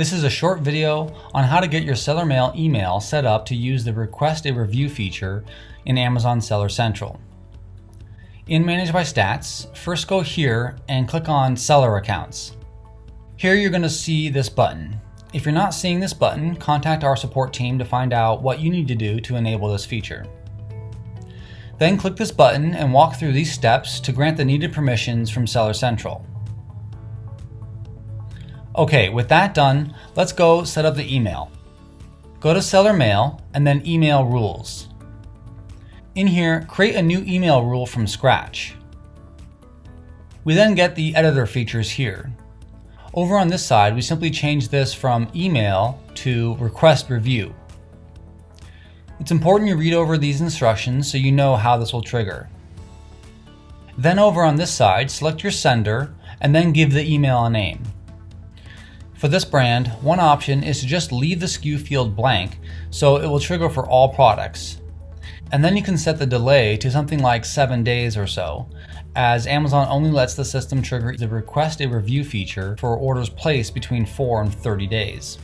This is a short video on how to get your Seller Mail email set up to use the Request a Review feature in Amazon Seller Central. In Manage by Stats, first go here and click on Seller Accounts. Here you're going to see this button. If you're not seeing this button, contact our support team to find out what you need to do to enable this feature. Then click this button and walk through these steps to grant the needed permissions from Seller Central. Okay, with that done, let's go set up the email. Go to Seller Mail and then Email Rules. In here, create a new email rule from scratch. We then get the editor features here. Over on this side, we simply change this from email to request review. It's important you read over these instructions so you know how this will trigger. Then over on this side, select your sender and then give the email a name. For this brand, one option is to just leave the SKU field blank so it will trigger for all products. And then you can set the delay to something like 7 days or so, as Amazon only lets the system trigger the request a review feature for orders placed between 4 and 30 days.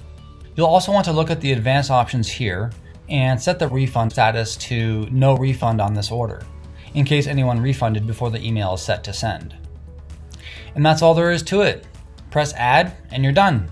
You'll also want to look at the advanced options here and set the refund status to no refund on this order, in case anyone refunded before the email is set to send. And that's all there is to it. Press add and you're done.